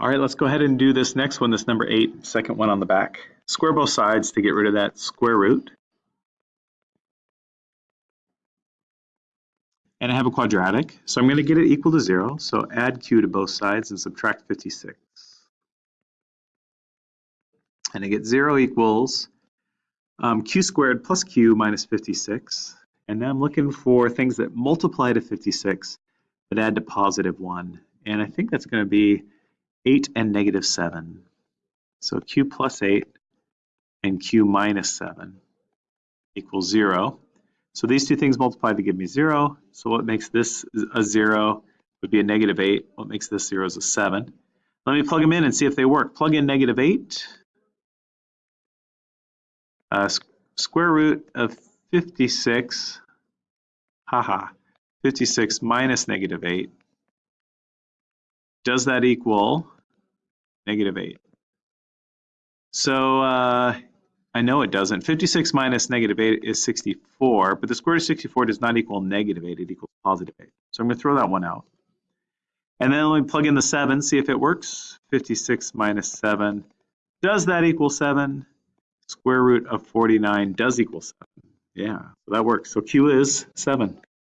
All right, let's go ahead and do this next one, this number eight, second one on the back. Square both sides to get rid of that square root. And I have a quadratic, so I'm going to get it equal to zero. So add q to both sides and subtract 56. And I get zero equals um, q squared plus q minus 56. And now I'm looking for things that multiply to 56 but add to positive 1. And I think that's going to be 8 and negative 7. So q plus 8 and q minus 7 equals 0. So these two things multiply to give me 0. So what makes this a 0 would be a negative 8. What makes this 0 is a 7. Let me plug them in and see if they work. Plug in negative 8. Uh, square root of 56, haha, 56 minus negative 8 does that equal negative 8? So uh, I know it doesn't. 56 minus negative 8 is 64, but the square root of 64 does not equal negative 8, it equals positive 8. So I'm going to throw that one out. And then let me plug in the 7, see if it works. 56 minus 7, does that equal 7? Square root of 49 does equal 7. Yeah, that works. So Q is 7.